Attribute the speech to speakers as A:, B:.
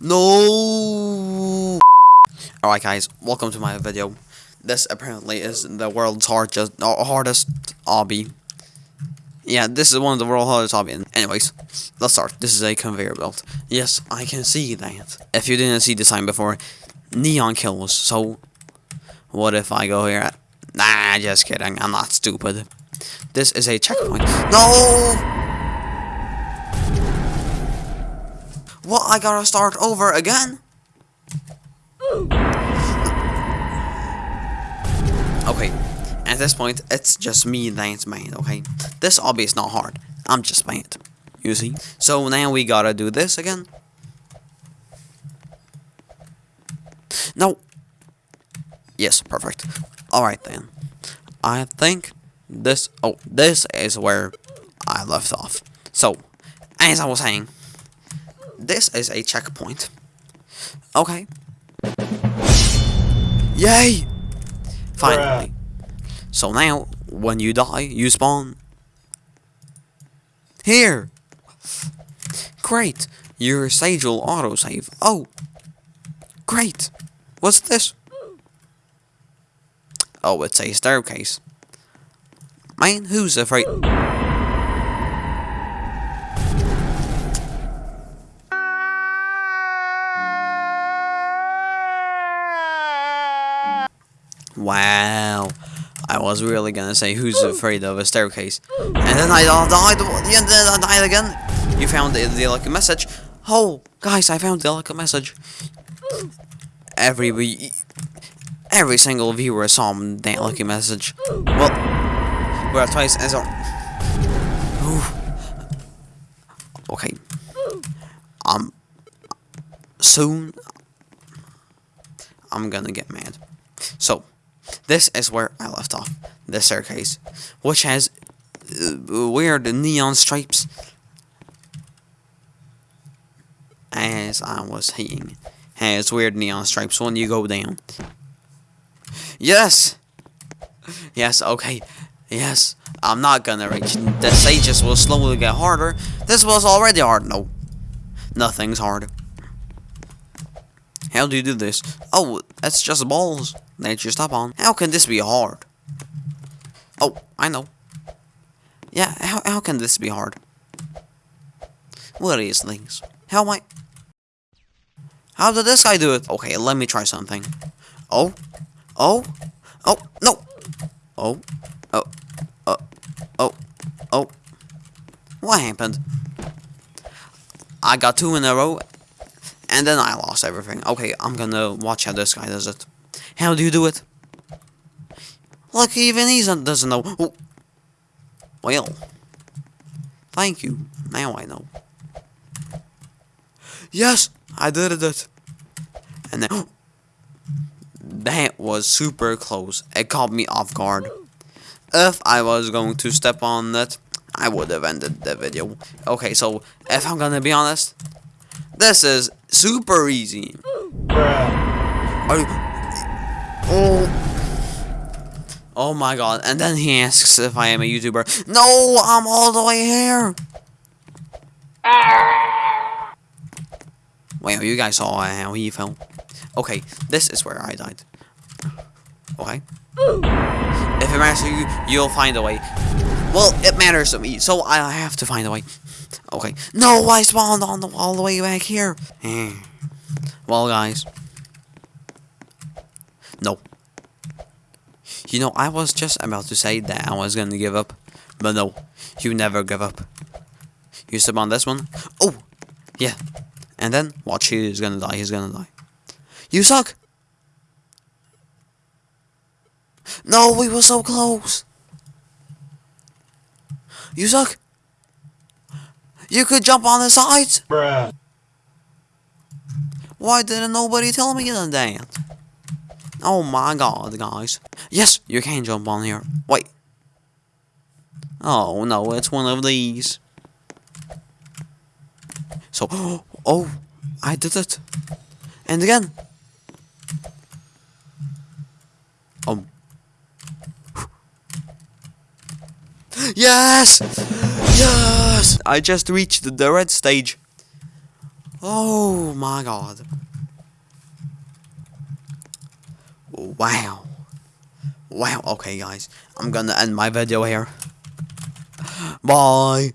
A: No. Alright guys, welcome to my video. This apparently is the world's hardest, uh, hardest obby. Yeah, this is one of the world's hardest obby. Anyways, let's start. This is a conveyor belt. Yes, I can see that. If you didn't see the sign before, neon kills. So, what if I go here? Nah, just kidding. I'm not stupid. This is a checkpoint. No! What? I gotta start over again? Okay, at this point, it's just me that's mad, okay? This obby is not hard. I'm just mad. You see? So now we gotta do this again. No. Yes, perfect. Alright then. I think this... Oh, this is where I left off. So, as I was saying, this is a checkpoint. Okay. Yay! Finally. So now, when you die, you spawn here. Great. Your sage will autosave. Oh. Great. What's this? Oh, it's a staircase. Man, who's afraid? Wow. I was really gonna say who's afraid of a staircase. And then I died, and then I died again. You found the, the lucky message. Oh, guys, I found the lucky message. Every every single viewer saw that lucky message. Well, we're twice as on. Okay. Um. Soon, I'm gonna get mad. So. This is where I left off. The staircase, which has uh, weird neon stripes. As I was saying, has weird neon stripes when you go down. Yes! Yes, okay. Yes, I'm not gonna reach. The stages will slowly get harder. This was already hard. No. Nothing's hard. How do you do this? Oh, that's just balls that you stop on. How can this be hard? Oh, I know. Yeah, how, how can this be hard? What is things? How am I... How did this guy do it? Okay, let me try something. Oh. Oh. Oh, no. Oh. Oh. Oh. Oh. Oh. What happened? I got two in a row, and then I lost everything. Okay, I'm gonna watch how this guy does it. How do you do it? Look, even he doesn't know. Oh. Well, thank you. Now I know. Yes, I did it. And then, that was super close. It caught me off guard. If I was going to step on that, I would have ended the video. Okay, so if I'm gonna be honest, this is super easy. Oh. Oh my god. And then he asks if I am a YouTuber. No, I'm all the way here. Well, you guys saw how he fell. Okay, this is where I died. Okay. If it matters to you, you'll find a way. Well, it matters to me, so I have to find a way. Okay. No, I spawned on the all the way back here. well, guys. No. You know, I was just about to say that I was gonna give up. But no, you never give up. You step on this one. Oh! Yeah. And then, watch, he's gonna die, he's gonna die. You suck! No, we were so close! You suck! You could jump on the sides!
B: Bruh.
A: Why didn't nobody tell me that? Oh my god, guys. Yes, you can jump on here. Wait. Oh, no, it's one of these. So, oh, I did it. And again. Um. Yes! Yes! I just reached the red stage. Oh my god. Wow. Wow, okay guys. I'm gonna end my video here. Bye.